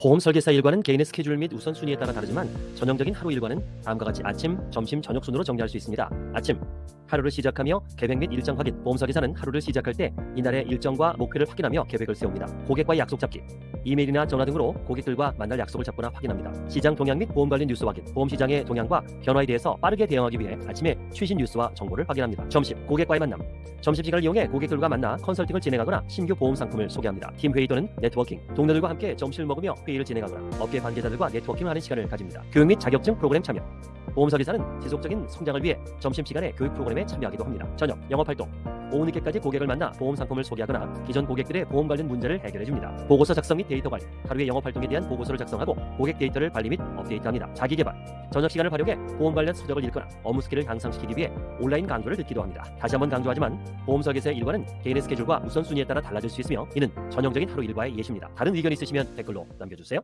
보험 설계사 일과는 개인의 스케줄 및 우선순위에 따라 다르지만 전형적인 하루 일과는 다음과 같이 아침, 점심, 저녁 순으로 정리할 수 있습니다. 아침, 하루를 시작하며 계획 및 일정 확인. 보험 설계사는 하루를 시작할 때 이날의 일정과 목표를 확인하며 계획을 세웁니다. 고객과의 약속 잡기. 이메일이나 전화 등으로 고객들과 만날 약속을 잡거나 확인합니다. 시장 동향 및 보험 관련 뉴스 확인. 보험 시장의 동향과 변화에 대해서 빠르게 대응하기 위해 아침에 최신 뉴스와 정보를 확인합니다. 점심, 고객과의 만남. 점심시간을 이용해 고객들과 만나 컨설팅을 진행하거나 신규 보험 상품을 소개합니다. 팀 회의 또는 네트워킹. 동료들과 함께 점심을 먹으며 회의를 진행하거나 업계 관계자들과 네트워킹을 하는 시간을 가집니다. 교육 및 자격증 프로그램 참여. 보험 설계사는 지속적인 성장을 위해 점심시간에 교육 프로그램에 참여하기도 합니다. 저녁, 영업활동. 오후 늦게까지 고객을 만나 보험 상품을 소개하거나 기존 고객들의 보험 관련 문제를 해결해 줍니다. 보고서 작성 및 데이터 관리. 하루의 영업활동에 대한 보고서를 작성하고 고객 데이터를 관리 및 업데이트합니다. 자기개발. 저녁 시간을 활용해 보험 관련 서적을 읽거나 업무 스킬을 향상시키기 위해 온라인 강좌를 듣기도 합니다. 다시 한번 강조하지만 보험 설계사의 일과는 개인의 스케줄과 우선순위에 따라 달라질 수 있으며 이는 전형적인 하루 일과의 예시입니다. 다른 의견 있으시면 댓글로 남겨주세요.